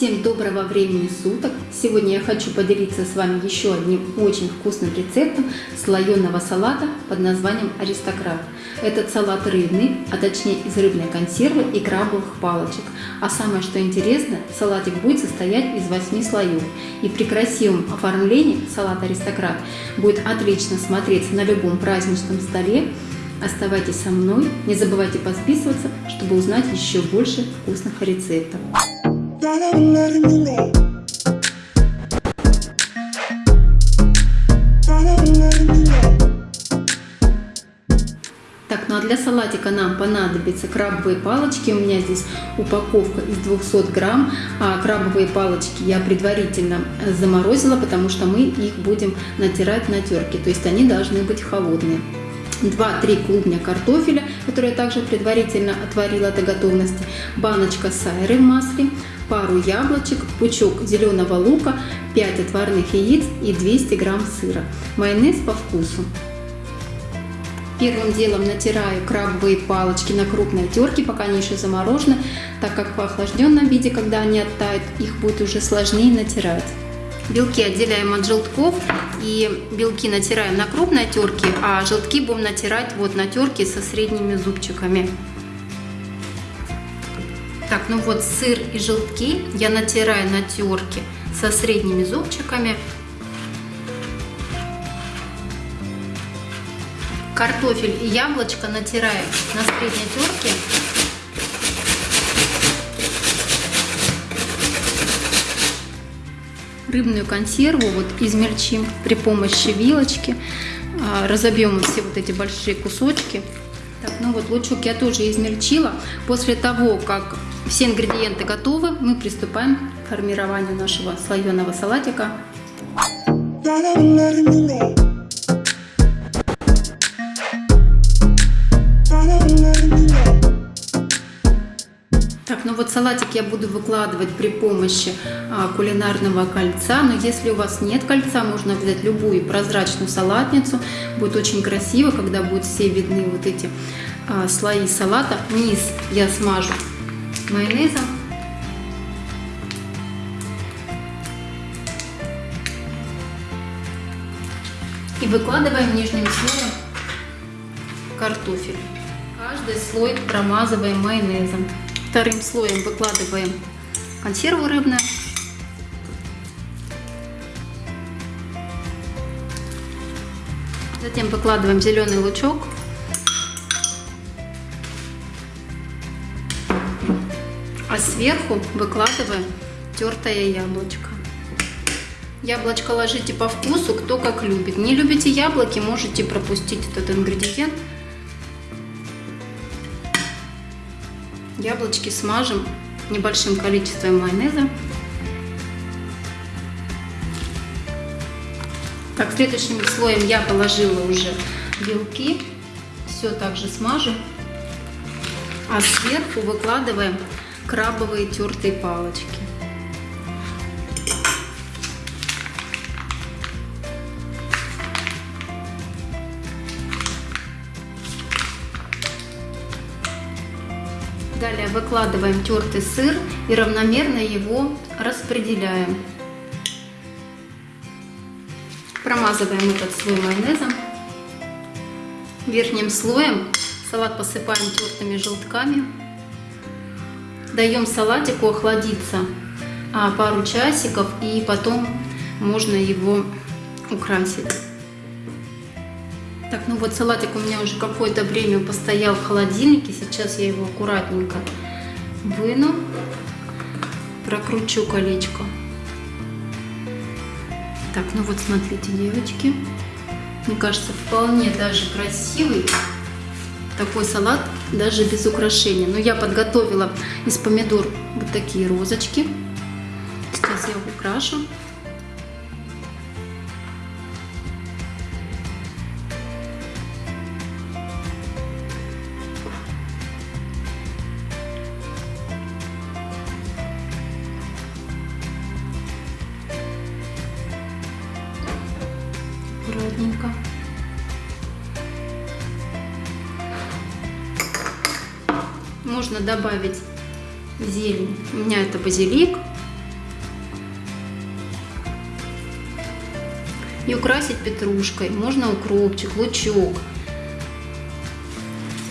Всем доброго времени суток! Сегодня я хочу поделиться с вами еще одним очень вкусным рецептом слоеного салата под названием аристократ. Этот салат рыбный, а точнее из рыбной консервы и крабовых палочек. А самое что интересно, салатик будет состоять из 8 слоев. И при красивом оформлении салат аристократ будет отлично смотреться на любом праздничном столе. Оставайтесь со мной, не забывайте подписываться, чтобы узнать еще больше вкусных рецептов. Так, ну а для салатика нам понадобятся крабовые палочки. У меня здесь упаковка из 200 грамм. А крабовые палочки я предварительно заморозила, потому что мы их будем натирать на терке. То есть они должны быть холодные. 2-3 клубня картофеля, которые я также предварительно отварила до готовности, баночка сайры в масле, пару яблочек, пучок зеленого лука, 5 отварных яиц и 200 грамм сыра. Майонез по вкусу. Первым делом натираю крабовые палочки на крупной терке, пока они еще заморожены, так как в охлажденном виде, когда они оттают, их будет уже сложнее натирать. Белки отделяем от желтков и белки натираем на крупной терке, а желтки будем натирать вот на терке со средними зубчиками. Так, ну вот сыр и желтки я натираю на терке со средними зубчиками. Картофель и яблочко натираю на средней терке рыбную консерву вот измельчим при помощи вилочки. А, разобьем все вот эти большие кусочки. Так, ну вот лучок я тоже измельчила. После того, как все ингредиенты готовы, мы приступаем к формированию нашего слоеного салатика. Вот салатик я буду выкладывать при помощи а, кулинарного кольца, но если у вас нет кольца, можно взять любую прозрачную салатницу. Будет очень красиво, когда будут все видны вот эти а, слои салата. Низ я смажу майонезом. И выкладываем нижним слоем картофель. Каждый слой промазываем майонезом. Вторым слоем выкладываем консерву рыбную. Затем выкладываем зеленый лучок. А сверху выкладываем тертое яблочко. Яблочко ложите по вкусу, кто как любит. Не любите яблоки, можете пропустить этот ингредиент. Яблочки смажем небольшим количеством майонеза. Так, следующим слоем я положила уже белки. Все также смажем. А сверху выкладываем крабовые тертые палочки. Далее выкладываем тертый сыр и равномерно его распределяем. Промазываем этот слой майонезом. Верхним слоем салат посыпаем тертыми желтками. Даем салатику охладиться а, пару часиков и потом можно его украсить. Так, ну вот салатик у меня уже какое-то время постоял в холодильнике. Сейчас я его аккуратненько выну, прокручу колечко. Так, ну вот смотрите, девочки. Мне кажется, вполне даже красивый такой салат, даже без украшения. Но я подготовила из помидор вот такие розочки. Сейчас я украшу. плотненько. Можно добавить зелень. У меня это базилик. И украсить петрушкой. Можно укропчик, лучок.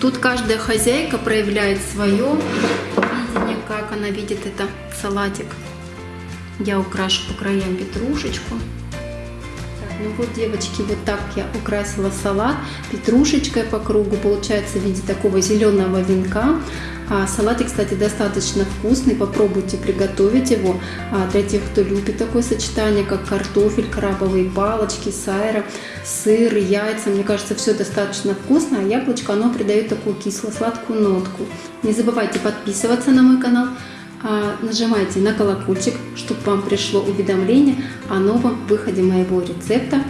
Тут каждая хозяйка проявляет свое видение, как она видит это салатик. Я украшу по краям петрушечку. Ну вот, девочки, вот так я украсила салат петрушечкой по кругу. Получается в виде такого зеленого венка. А салатик, кстати, достаточно вкусный. Попробуйте приготовить его. А для тех, кто любит такое сочетание, как картофель, крабовые палочки, сайра, сыр, яйца. Мне кажется, все достаточно вкусно. А яблочко, оно придает такую кисло-сладкую нотку. Не забывайте подписываться на мой канал нажимайте на колокольчик, чтобы вам пришло уведомление о новом выходе моего рецепта.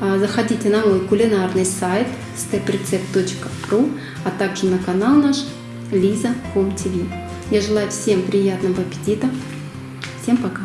А, заходите на мой кулинарный сайт steprecept.ru, а также на канал наш Лиза Home TV. Я желаю всем приятного аппетита. Всем пока!